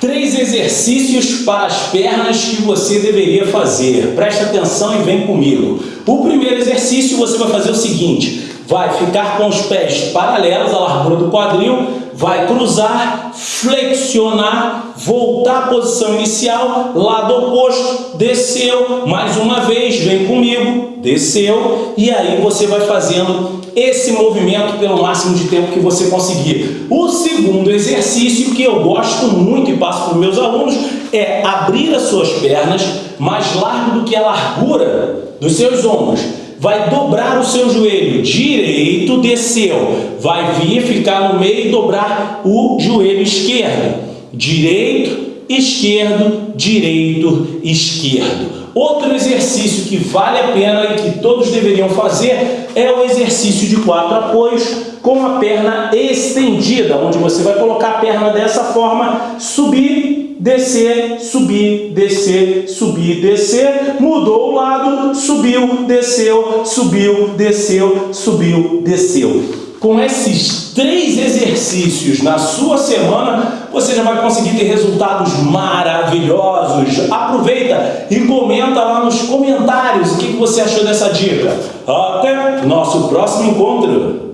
Três exercícios para as pernas que você deveria fazer. Presta atenção e vem comigo. O primeiro exercício você vai fazer o seguinte, vai ficar com os pés paralelos à largura do quadril, vai cruzar, flexionar, voltar à posição inicial, lado oposto, desceu, mais uma vez, vem comigo, desceu, e aí você vai fazendo esse movimento pelo máximo de tempo que você conseguir. O segundo exercício que eu gosto muito e passo para os meus alunos é abrir as suas pernas mais largo do que a largura dos seus ombros vai dobrar o seu joelho. Direito, desceu, vai vir, ficar no meio e dobrar o joelho esquerdo, direito, esquerdo, direito, esquerdo. Outro exercício que vale a pena e que todos deveriam fazer é o exercício de quatro apoios com a perna estendida, onde você vai colocar a perna dessa forma, subir descer, subir, descer, subir, descer, mudou o lado, subiu, desceu, subiu, desceu, subiu, desceu. Com esses três exercícios na sua semana, você já vai conseguir ter resultados maravilhosos. Aproveita e comenta lá nos comentários o que você achou dessa dica. Até nosso próximo encontro!